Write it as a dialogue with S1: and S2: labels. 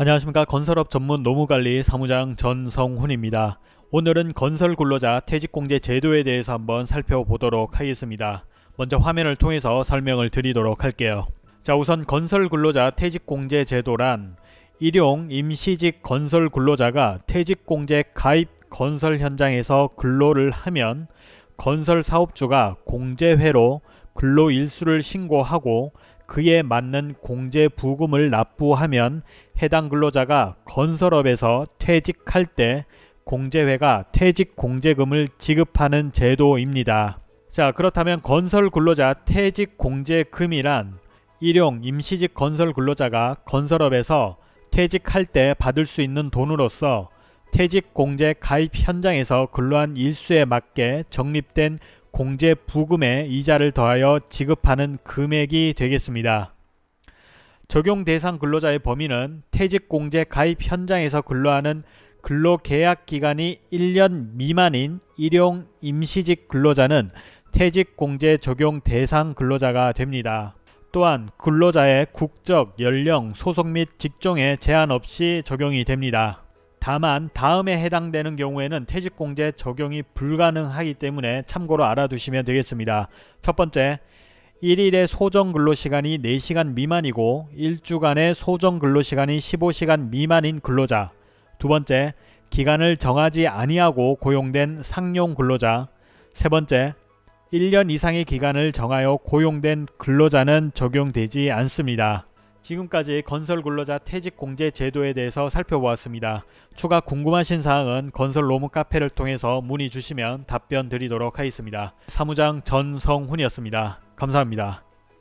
S1: 안녕하십니까 건설업 전문 노무관리 사무장 전성훈입니다. 오늘은 건설 근로자 퇴직공제 제도에 대해서 한번 살펴보도록 하겠습니다. 먼저 화면을 통해서 설명을 드리도록 할게요. 자 우선 건설 근로자 퇴직공제 제도란 일용 임시직 건설 근로자가 퇴직공제 가입 건설 현장에서 근로를 하면 건설 사업주가 공제회로 근로 일수를 신고하고 그에 맞는 공제 부금을 납부하면 해당 근로자가 건설업에서 퇴직할 때 공제회가 퇴직 공제금을 지급하는 제도입니다. 자 그렇다면 건설 근로자 퇴직 공제금이란 일용 임시직 건설 근로자가 건설업에서 퇴직할 때 받을 수 있는 돈으로서 퇴직 공제 가입 현장에서 근로한 일수에 맞게 적립된 공제 부금에 이자를 더하여 지급하는 금액이 되겠습니다. 적용 대상 근로자의 범위는 퇴직 공제 가입 현장에서 근로하는 근로계약 기간이 1년 미만인 일용 임시직 근로자는 퇴직 공제 적용 대상 근로자가 됩니다. 또한 근로자의 국적, 연령, 소속 및 직종에 제한 없이 적용이 됩니다. 다만 다음에 해당되는 경우에는 퇴직공제 적용이 불가능하기 때문에 참고로 알아두시면 되겠습니다. 첫 번째, 1일의 소정 근로시간이 4시간 미만이고 1주간의 소정 근로시간이 15시간 미만인 근로자 두 번째, 기간을 정하지 아니하고 고용된 상용 근로자 세 번째, 1년 이상의 기간을 정하여 고용된 근로자는 적용되지 않습니다. 지금까지 건설 근로자 퇴직 공제 제도에 대해서 살펴보았습니다. 추가 궁금하신 사항은 건설 로무 카페를 통해서 문의 주시면 답변 드리도록 하겠습니다. 사무장 전성훈이었습니다. 감사합니다.